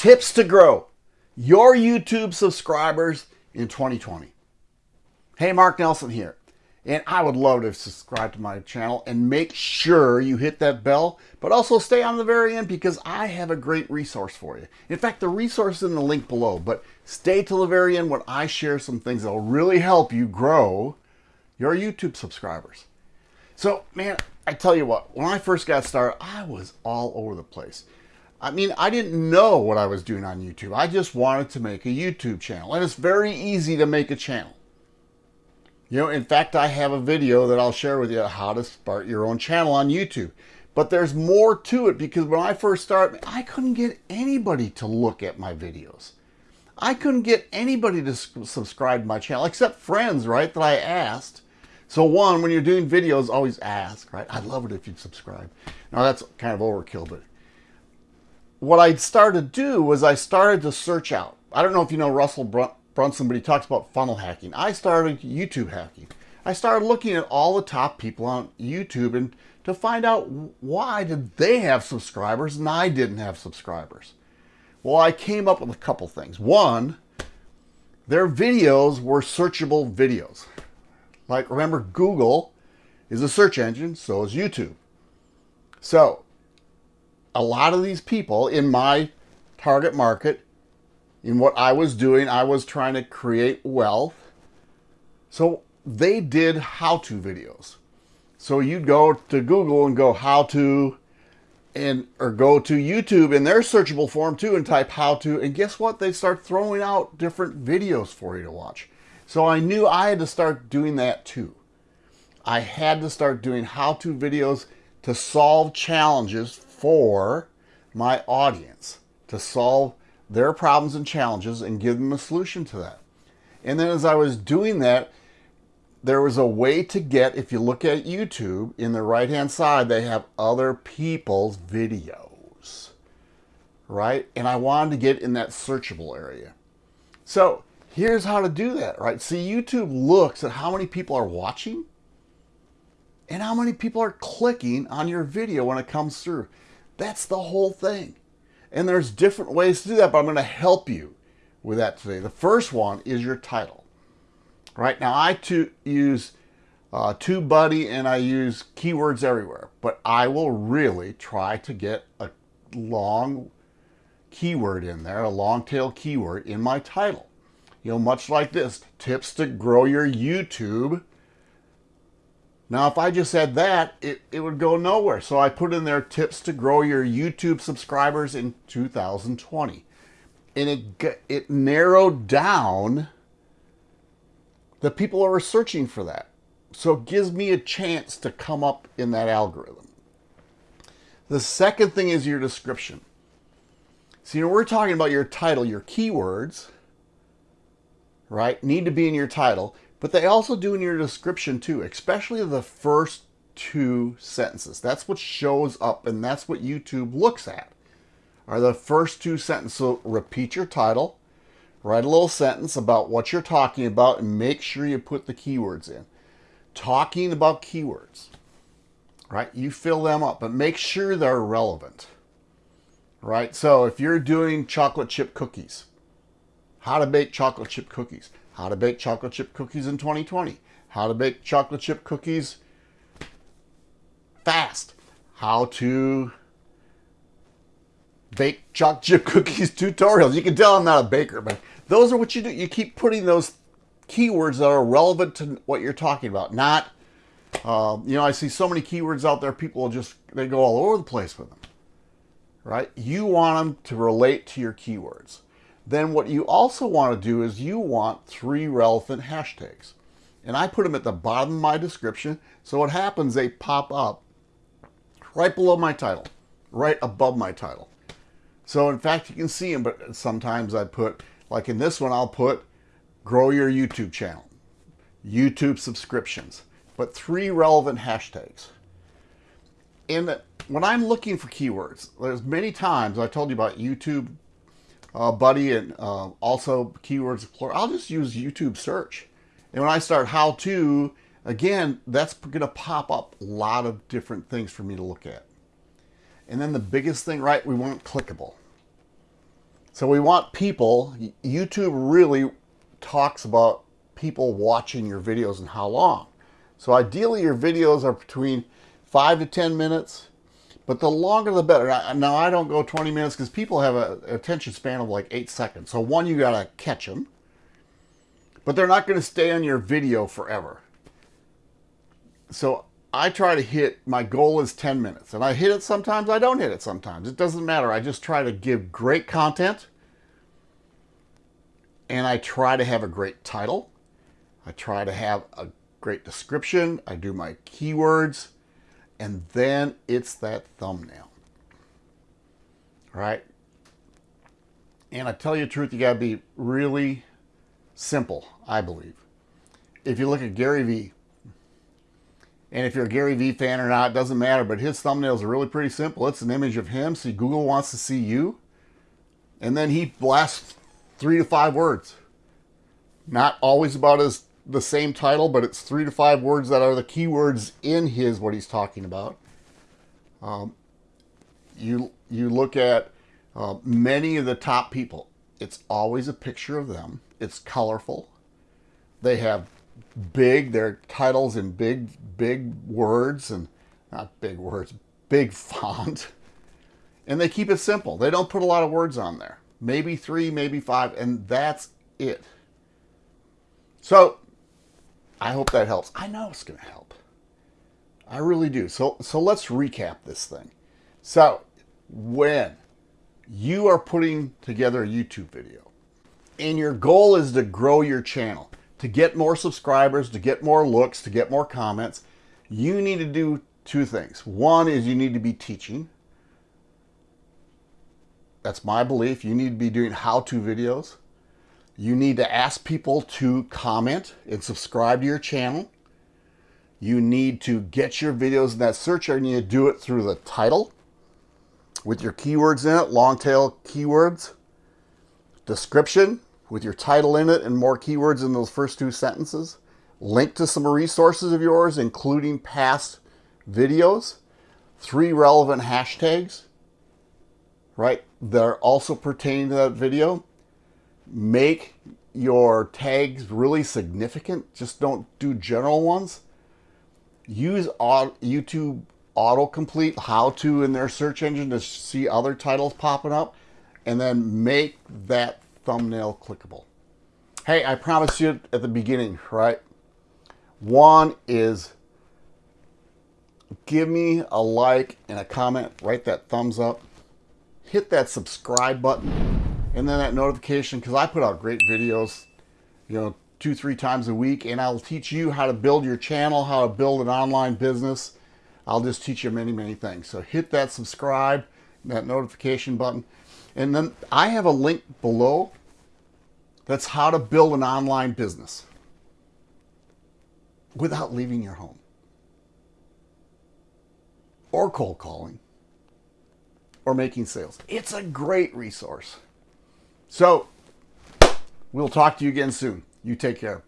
Tips to grow your YouTube subscribers in 2020. Hey, Mark Nelson here. And I would love to subscribe to my channel and make sure you hit that bell, but also stay on the very end because I have a great resource for you. In fact, the resource is in the link below, but stay till the very end when I share some things that will really help you grow your YouTube subscribers. So, man, I tell you what, when I first got started, I was all over the place. I mean, I didn't know what I was doing on YouTube. I just wanted to make a YouTube channel. And it's very easy to make a channel. You know, in fact, I have a video that I'll share with you how to start your own channel on YouTube. But there's more to it because when I first started, I couldn't get anybody to look at my videos. I couldn't get anybody to subscribe to my channel except friends, right, that I asked. So one, when you're doing videos, always ask, right? I'd love it if you'd subscribe. Now that's kind of overkill, but what I started to do was I started to search out. I don't know if you know Russell Brunson, but he talks about funnel hacking. I started YouTube hacking. I started looking at all the top people on YouTube and to find out why did they have subscribers and I didn't have subscribers. Well, I came up with a couple things. One, their videos were searchable videos. Like remember Google is a search engine, so is YouTube. So a lot of these people in my target market, in what I was doing, I was trying to create wealth. So they did how-to videos. So you'd go to Google and go how to and or go to YouTube in their searchable form too and type how to and guess what? They start throwing out different videos for you to watch. So I knew I had to start doing that too. I had to start doing how-to videos to solve challenges for my audience to solve their problems and challenges and give them a solution to that. And then as I was doing that, there was a way to get, if you look at YouTube, in the right-hand side, they have other people's videos, right? And I wanted to get in that searchable area. So here's how to do that, right? See, YouTube looks at how many people are watching and how many people are clicking on your video when it comes through. That's the whole thing. And there's different ways to do that, but I'm going to help you with that today. The first one is your title. Right now, I to use uh, TubeBuddy and I use keywords everywhere, but I will really try to get a long keyword in there, a long tail keyword in my title. You know, much like this, tips to grow your YouTube now, if I just said that, it, it would go nowhere. So I put in there tips to grow your YouTube subscribers in 2020. And it, it narrowed down the people who are searching for that. So it gives me a chance to come up in that algorithm. The second thing is your description. So, you know, we're talking about your title, your keywords, right, need to be in your title. But they also do in your description too, especially the first two sentences. That's what shows up and that's what YouTube looks at, are the first two sentences. So repeat your title, write a little sentence about what you're talking about and make sure you put the keywords in. Talking about keywords, right? You fill them up, but make sure they're relevant, right? So if you're doing chocolate chip cookies, how to bake chocolate chip cookies, how to bake chocolate chip cookies in 2020. How to bake chocolate chip cookies fast. How to bake chocolate chip cookies tutorials. You can tell I'm not a baker, but those are what you do. You keep putting those keywords that are relevant to what you're talking about. Not, uh, you know, I see so many keywords out there, people just, they go all over the place with them, right? You want them to relate to your keywords then what you also want to do is you want three relevant hashtags. And I put them at the bottom of my description. So what happens, they pop up right below my title, right above my title. So in fact, you can see them, but sometimes I put, like in this one, I'll put grow your YouTube channel, YouTube subscriptions, but three relevant hashtags. And when I'm looking for keywords, there's many times I told you about YouTube uh, Buddy and uh, also Keywords Explorer, I'll just use YouTube search. And when I start how to, again, that's going to pop up a lot of different things for me to look at. And then the biggest thing, right, we want clickable. So we want people, YouTube really talks about people watching your videos and how long. So ideally your videos are between five to 10 minutes, but the longer the better. Now I don't go 20 minutes because people have an attention span of like eight seconds. So one, you got to catch them, but they're not going to stay on your video forever. So I try to hit, my goal is 10 minutes. And I hit it sometimes, I don't hit it sometimes. It doesn't matter. I just try to give great content. And I try to have a great title. I try to have a great description. I do my keywords. And then it's that thumbnail. right? And I tell you the truth, you got to be really simple, I believe. If you look at Gary Vee, and if you're a Gary Vee fan or not, it doesn't matter, but his thumbnails are really pretty simple. It's an image of him, see Google wants to see you. And then he blasts three to five words. Not always about his the same title, but it's three to five words that are the keywords in his what he's talking about. Um, you you look at uh, many of the top people. It's always a picture of them. It's colorful. They have big, their titles in big, big words and not big words, big font. And they keep it simple. They don't put a lot of words on there. Maybe three, maybe five, and that's it. So I hope that helps. I know it's going to help. I really do. So, so let's recap this thing. So when you are putting together a YouTube video and your goal is to grow your channel, to get more subscribers, to get more looks, to get more comments, you need to do two things. One is you need to be teaching. That's my belief. You need to be doing how-to videos. You need to ask people to comment and subscribe to your channel. You need to get your videos in that search area. You to do it through the title with your keywords in it, long tail keywords, description, with your title in it and more keywords in those first two sentences. Link to some resources of yours, including past videos. Three relevant hashtags, right, that are also pertaining to that video. Make your tags really significant. Just don't do general ones. Use YouTube autocomplete how to in their search engine to see other titles popping up and then make that thumbnail clickable. Hey, I promised you at the beginning, right? One is give me a like and a comment, write that thumbs up, hit that subscribe button, and then that notification, because I put out great videos, you know, two, three times a week, and I'll teach you how to build your channel, how to build an online business. I'll just teach you many, many things. So hit that subscribe, that notification button. And then I have a link below that's how to build an online business without leaving your home or cold calling or making sales. It's a great resource. So we'll talk to you again soon. You take care.